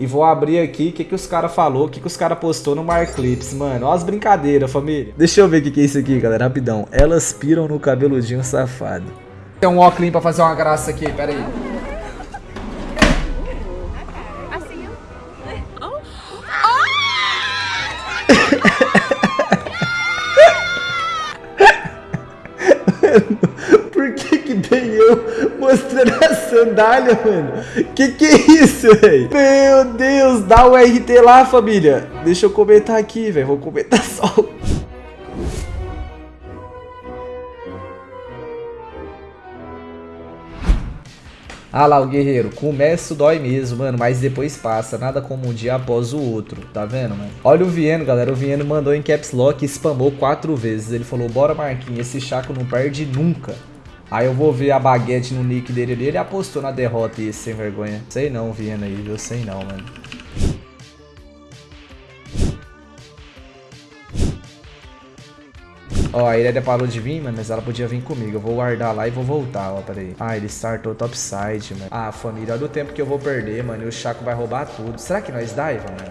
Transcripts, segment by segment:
e vou abrir aqui o que, que os caras falou, o que, que os caras postou no Marclips, mano. Ó as brincadeiras, família. Deixa eu ver o que, que é isso aqui, galera, rapidão. Elas piram no cabeludinho safado. Tem um óculos pra fazer uma graça aqui, pera aí. Sandália, mano? Que que é isso, velho? Meu Deus, dá o RT lá, família. Deixa eu comentar aqui, velho. Vou comentar só. Ah lá, o guerreiro. Começo dói mesmo, mano, mas depois passa. Nada como um dia após o outro. Tá vendo, mano? Olha o Vieno, galera. O Vieno mandou em caps lock e spamou quatro vezes. Ele falou, bora, Marquinhos. Esse Chaco não perde nunca. Aí eu vou ver a baguete no nick dele ali. Ele apostou na derrota e sem vergonha. Sei não, Vieno aí, viu? Sei não, mano. Ó, a Irelia parou de vir, mano, mas ela podia vir comigo. Eu vou guardar lá e vou voltar, ó, peraí. Ah, ele startou topside, mano. Ah, família, olha o tempo que eu vou perder, mano. E o Chaco vai roubar tudo. Será que nós dive, mano?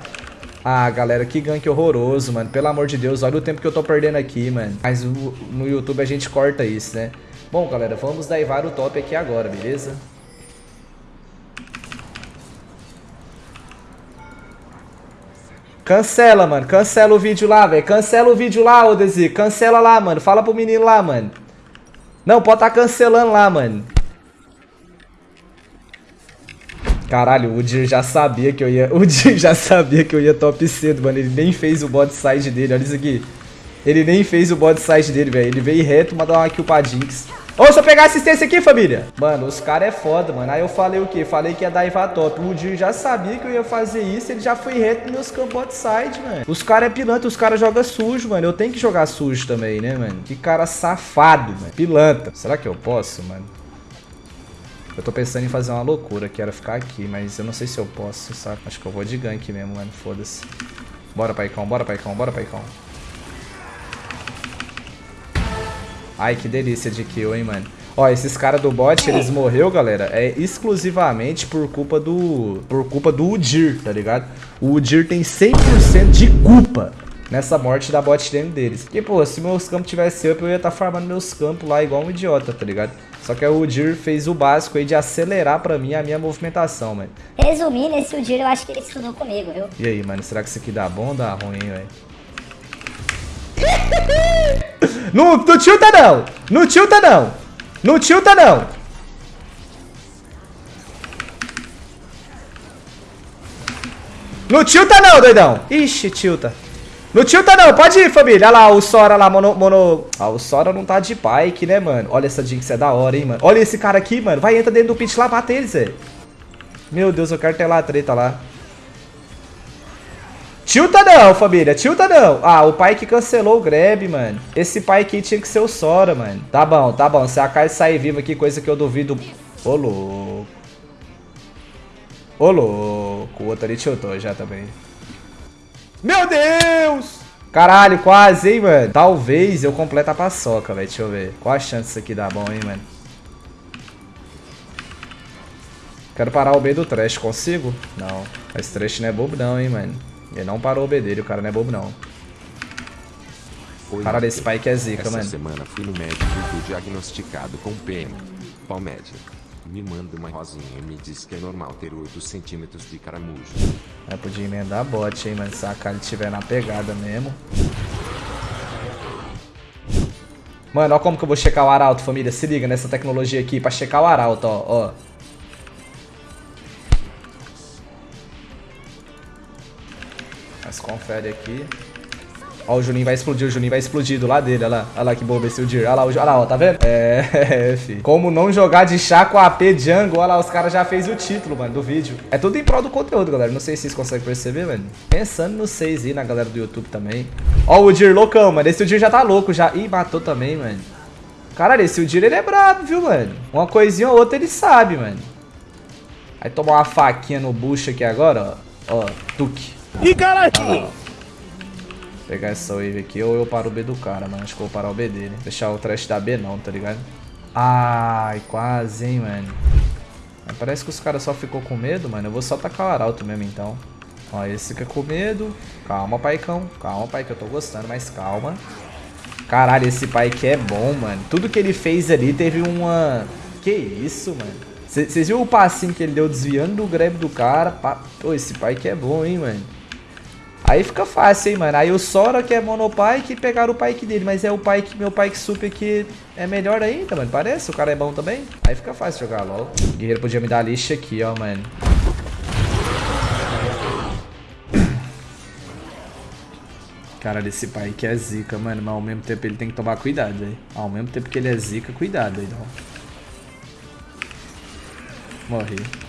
Ah, galera, que gank horroroso, mano. Pelo amor de Deus, olha o tempo que eu tô perdendo aqui, mano. Mas no YouTube a gente corta isso, né? Bom, galera, vamos daivar o top aqui agora, beleza? Cancela, mano. Cancela o vídeo lá, velho. Cancela o vídeo lá, ô Desi. Cancela lá, mano. Fala pro menino lá, mano. Não, pode tá cancelando lá, mano. Caralho, o Dir já sabia que eu ia... O Dir já sabia que eu ia top cedo, mano. Ele nem fez o bot side dele. Olha isso aqui. Ele nem fez o bot side dele, velho. Ele veio reto, mandou uma kill pra Jinx. Se eu pegar assistência aqui, família. Mano, os caras é foda, mano. Aí eu falei o quê? Falei que ia dar Iva top. O Dir já sabia que eu ia fazer isso. Ele já foi reto nos meus campos outside, mano. Os caras é pilantra, os caras jogam sujo, mano. Eu tenho que jogar sujo também, né, mano? Que cara safado, mano. Pilantra. Será que eu posso, mano? Eu tô pensando em fazer uma loucura, que era ficar aqui, mas eu não sei se eu posso, sabe? Acho que eu vou de gank mesmo, mano. Foda-se. Bora, paicão, bora, paicão, bora, paicão. Ai, que delícia de kill, hein, mano. Ó, esses caras do bot, eles morreu, galera, é exclusivamente por culpa do... Por culpa do Udir, tá ligado? O Udir tem 100% de culpa nessa morte da bot lane deles. Porque, pô, se meus campos tivessem up, eu ia estar tá farmando meus campos lá igual um idiota, tá ligado? Só que o Udir fez o básico aí de acelerar pra mim a minha movimentação, mano. Resumindo, esse Udir eu acho que ele estudou comigo, viu? E aí, mano, será que isso aqui dá bom ou dá ruim, velho? não, não tilta não! Não tilta não! Não tilta não! Não tilta não, doidão! Ixi, tilta. Não tilta não, pode ir, família. Olha lá, o Sora lá, mono... mono... Ah, o Sora não tá de bike, né, mano? Olha essa Jinx, é da hora, hein, mano. Olha esse cara aqui, mano. Vai, entra dentro do pit lá, bate eles, velho. Meu Deus, eu quero ter lá a treta lá. Tilta não, família. Tilta não. Ah, o pai que cancelou o grab, mano. Esse pai aqui tinha que ser o Sora, mano. Tá bom, tá bom. Se a Kai sair viva aqui, coisa que eu duvido... Ô, louco. Ô, louco. O outro ali tiltou já também. Meu Deus! Caralho, quase, hein, mano. Talvez eu complete a paçoca, velho. Deixa eu ver. Qual a chance disso aqui dar bom, hein, mano? Quero parar o B do Trash. Consigo? Não. Esse Trash não é bobo não, hein, mano. Ele não parou o B dele. O cara não é bobo, não. Oi, Cara desse pai que é zica, Essa mano. semana fui no médico e fui diagnosticado com PM. Qual média? Me manda uma rosinha e me diz que é normal ter 8 centímetros de caramujo. Aí podia emendar bot, hein, mano. Se a Kali tiver na pegada mesmo. Mano, ó como que eu vou checar o arauto, família. Se liga nessa tecnologia aqui pra checar o arauto, ó. ó. Mas confere aqui. Ó, o Juninho vai explodir, o Juninho vai explodir do lado dele, olha lá. Olha lá que bobo esse Udir. Olha lá, olha lá, ó, tá vendo? É, fi. Como não jogar de chá com AP Jungle, olha lá, os caras já fez o título, mano, do vídeo. É tudo em prol do conteúdo, galera. Não sei se vocês conseguem perceber, mano. Pensando nos seis aí, na galera do YouTube também. Ó o Udir loucão, mano. Esse Udir já tá louco já. Ih, matou também, mano. Caralho, esse Udir, ele é brabo, viu, mano? Uma coisinha ou outra ele sabe, mano. Aí tomar uma faquinha no bucho aqui agora, ó. Ó, tuque. Ih, caralho! Pegar essa wave aqui ou eu paro o B do cara, mano. Acho que eu vou parar o B dele. Deixar o trash da B não, tá ligado? Ai, quase, hein, mano. Parece que os caras só ficou com medo, mano. Eu vou só tacar o arauto mesmo, então. Ó, esse fica com medo. Calma, paicão. Calma, pai, que eu tô gostando, mas calma. Caralho, esse pai que é bom, mano. Tudo que ele fez ali teve uma... Que isso, mano. Vocês viram o passinho que ele deu desviando do grab do cara? Pô, esse pai que é bom, hein, mano. Aí fica fácil, hein, mano. Aí o Sora que é monopike pegaram o pike dele. Mas é o pike, meu pike super que é melhor ainda, mano. Parece, o cara é bom também. Aí fica fácil jogar LOL. O guerreiro podia me dar lixa aqui, ó, mano. Cara, esse pai que é zica, mano. Mas ao mesmo tempo ele tem que tomar cuidado, velho. Ao mesmo tempo que ele é zica, cuidado aí, não. Morri.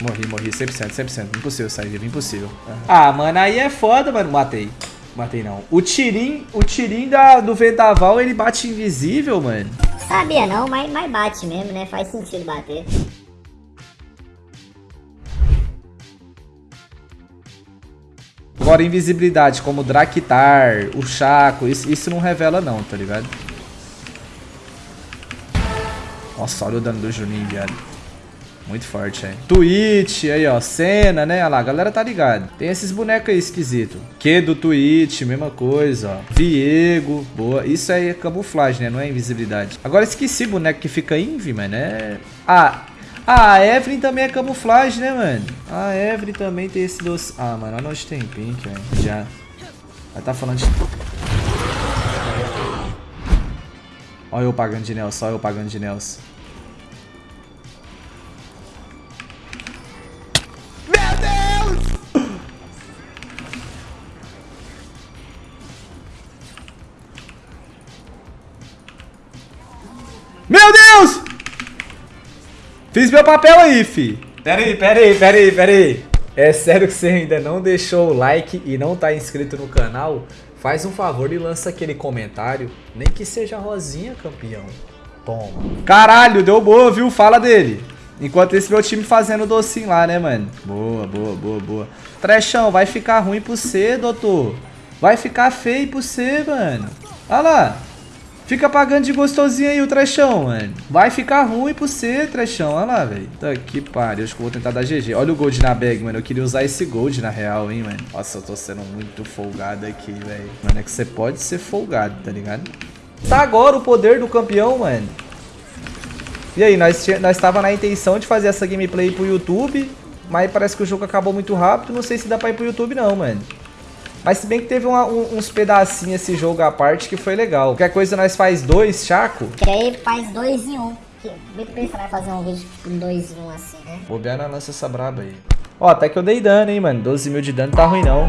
Morri, morri. 100%, 100%. Impossível sair vivo, impossível. Ah, mano, aí é foda, mano. Matei. Matei não. O tirim, o tirim da, do vendaval, ele bate invisível, mano. Sabia não, mas, mas bate mesmo, né? Faz sentido bater. Agora, invisibilidade, como o Draktar, o Chaco, isso, isso não revela não, tá ligado? Nossa, olha o dano do Juninho, viado. Muito forte, hein? Twitch, aí, ó. Cena, né? Olha lá, a galera tá ligado. Tem esses bonecos aí esquisito. Que do Twitch, mesma coisa, ó. Viego, boa. Isso aí é camuflagem, né? Não é invisibilidade. Agora esqueci boneco que fica invi, mano. É... Ah, ah, a Evelyn também é camuflagem, né, mano? A Evelyn também tem esse doce. Ah, mano, olha onde tem pink, velho. Já. Ela tá falando de. Olha eu pagando de Nelson, olha eu pagando de Nelson. Meu Deus! Fiz meu papel aí, fi. Pera aí, pera aí, pera aí, pera aí. É sério que você ainda não deixou o like e não tá inscrito no canal? Faz um favor e lança aquele comentário, nem que seja rosinha, campeão. Toma. Caralho, deu boa, viu? Fala dele. Enquanto esse meu time fazendo docinho lá, né, mano? Boa, boa, boa, boa. Trechão, vai ficar ruim pro você, doutor. Vai ficar feio pro você, mano. Olha lá. Fica pagando de gostosinho aí o trechão, mano. Vai ficar ruim pro você, trechão. Olha lá, velho. Tá que pariu. Acho que eu vou tentar dar GG. Olha o gold na bag, mano. Eu queria usar esse gold na real, hein, mano. Nossa, eu tô sendo muito folgado aqui, velho. Mano, é que você pode ser folgado, tá ligado? Tá agora o poder do campeão, mano. E aí, nós, nós tava na intenção de fazer essa gameplay pro YouTube, mas parece que o jogo acabou muito rápido. Não sei se dá pra ir pro YouTube não, mano. Mas se bem que teve uma, um, uns pedacinhos esse jogo à parte que foi legal. Qualquer coisa nós faz dois, Chaco? Que aí faz dois em um. Que bem pensar vai fazer um vídeo com dois em um assim, né? Bobear na lança essa braba aí. Ó, até que eu dei dano, hein, mano. 12 mil de dano tá ruim, não.